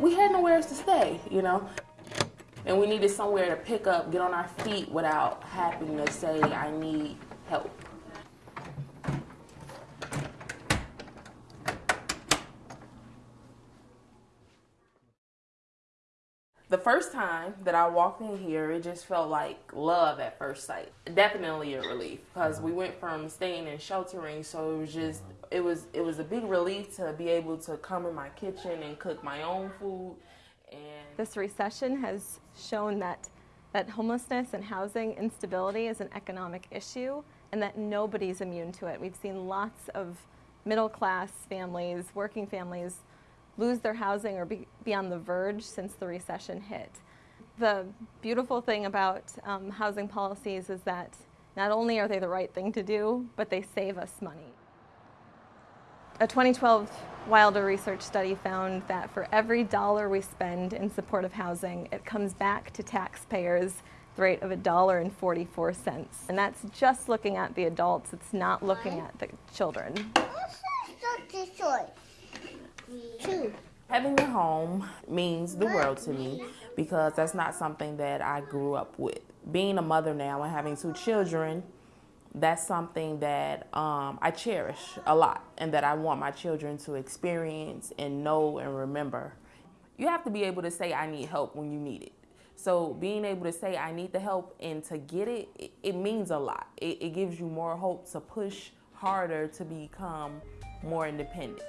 we had nowhere else to stay, you know? And we needed somewhere to pick up, get on our feet without having to say, I need help. The first time that I walked in here, it just felt like love at first sight. Definitely a relief because we went from staying in sheltering, so it was just it was it was a big relief to be able to come in my kitchen and cook my own food. And This recession has shown that, that homelessness and housing instability is an economic issue and that nobody's immune to it. We've seen lots of middle class families, working families, lose their housing or be, be on the verge since the recession hit. The beautiful thing about um, housing policies is that not only are they the right thing to do, but they save us money. A 2012 Wilder research study found that for every dollar we spend in support of housing, it comes back to taxpayers the rate of $1.44. And that's just looking at the adults, it's not looking at the children. Two. having a home means the world to me because that's not something that I grew up with. Being a mother now and having two children, that's something that um, I cherish a lot and that I want my children to experience and know and remember. You have to be able to say, I need help when you need it. So being able to say, I need the help and to get it, it, it means a lot. It, it gives you more hope to push harder to become more independent.